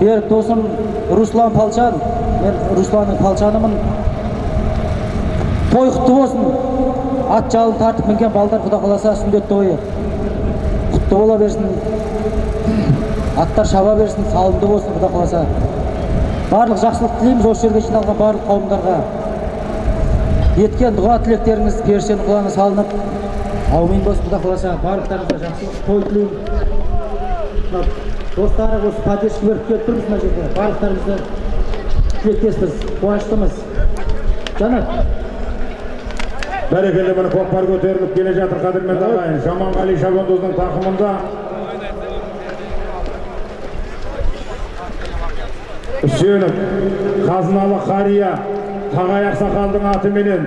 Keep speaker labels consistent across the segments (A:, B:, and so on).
A: берік досым руслан палчан. Мен русланның палчанымын той құтты болсын. Ат жалын тартып мінген балдар құда қаласа сүндет тойы. Құтты бола берсін. Аттар шаба берсін салымды болсын құда қаласа. Барлық жақсылық тілейміз осы жерге жиналған барлық қауымдарға. Еткен дұға тілектеріңіз періштенің құлағына салынып аумин болсын құда қаласа. Барлықтарыңызға жақсылық той тілеймін. Достары осы поддержка беріп келіп тұрмыз мына жерде? Барлықтарыңызды тілектеспіз қуаныштымыз. Жанат.
B: Бәрекелді міне көкпар көтеріліп келе жатыр қадірменді ағайын. Жаманғали шабандоздың тақымында. Үсенов қазыналы қария тағай ақсақалдың атыменен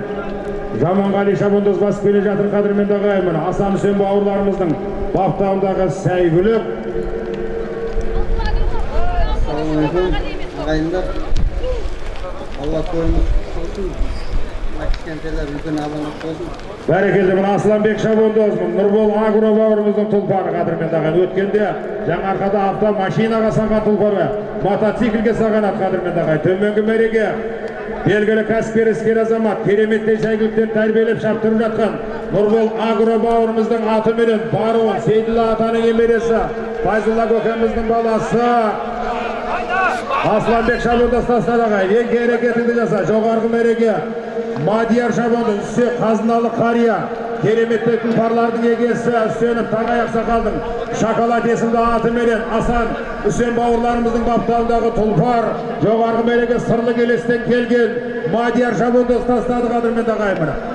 B: жаманғали шабандоз басып келе жатыр қадірменді ағайын. Міне асан үсен бауырларымыздың баптауындағы сәйгүлік
C: ағайындар алла тойымыз болсын мына кішкентайлар үлкен амандық болсын
B: бәрекелді мына асланбек шабандоз нұрбол агро бауырымыздың тұлпары қадірменді ағайын өткенде жаңарқада автомашинаға салған тұлпары мотоциклге салған ат қадірменді ағайын төменгі мәреге белгілі кәсіпкер іскер азамат кереметтей сәйгүліктер тәрбиелеп шаптырып жатқан нұрбол агро бауырымыздың атыменен баруын сейділла атаның немересі файзулла көкеміздің баласы асланбек шабандоз ең әрекетіңді жаса жоғарғы мәреге мадияр шабандоз үсе қазыналы қария кереметтей тұлпарлардың егесі үсенов тағай ақсақалдың шоколад есімді атыменен асан үсен бауырларымыздың баптауындағы тұлпар жоғарғы мәреге сырлы келестен келген мадияр шабандоз тастады қадірменді ағайын